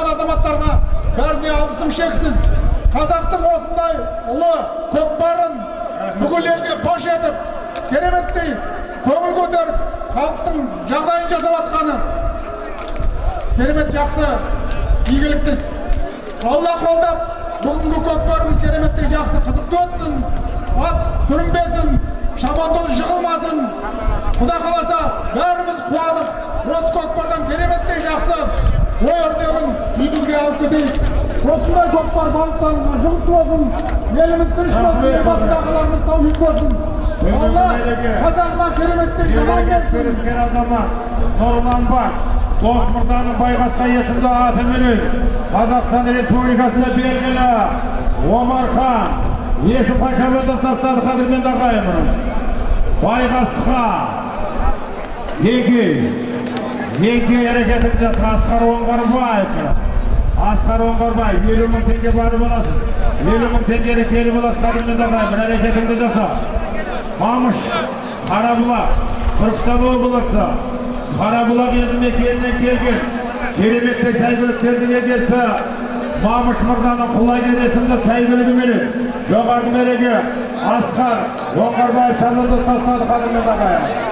жатқан азаматтарға бәріне алғысым шексіз. Қазақтың осындай ұлы көкпарын бүкіл елге паш етіп кереметтей көңіл көтеріп халықтың жағдайын жасап жатқаны керемет жақсы игілікті алла қолдап бүгінгі көкпарымыз кереметтей жақсы қызықты өтсін. Ат түрінбесін шабандоз жығылмасын. Құда қаласа бәріміз қуанып осы көкпардан кереметтей жақсы осындай көкпар барлықтарыңызға жұмыс болсын еліміз тыныш болсын елбасындағыларымыз тауфиқ болсын алла қазағыма кереметтей аман берсін азамат нұрланбақ дос мырзаның байғасқа есімді атыменен қазақстан республикасында белгілі омархан есім қаншамен достастады қадірменді ағайын байғасқа еңкей еңкей әрекетін жасаған асқар оңғарбаев асқар оңғарбаев елу мың теңге барып аласыз елу мың теңгені келіп аласыз қадірменді ағайын бір әрекетіңді жаса мамыш қарабұлақ түркістан облысы қарабұлақ елді мекенінен келген кереметтей сәйгүліктердің егесі мамыш мырзаның құлагер есімді сәйгүлігіменен жоғарғы мереке асқар оңғарбаев ағайын